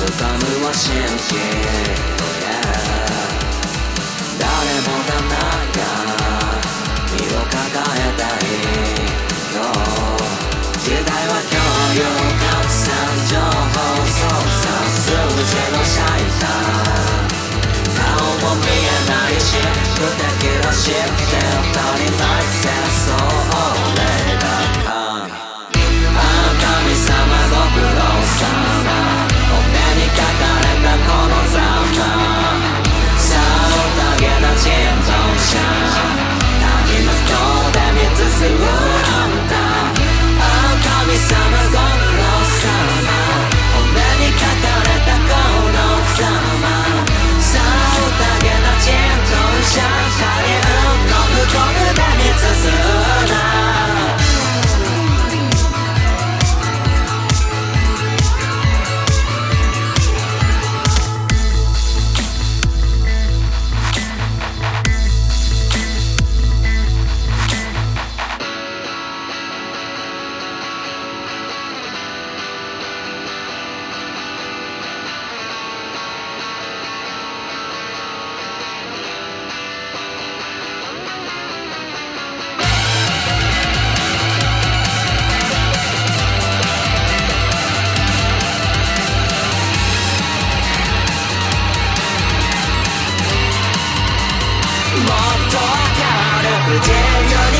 進むは信じ誰もがなんか身を抱えたいの時代は共有拡散情報操作数字のシャイター顔も見えないし不敵らしくて当たり前戦争。と明るく全り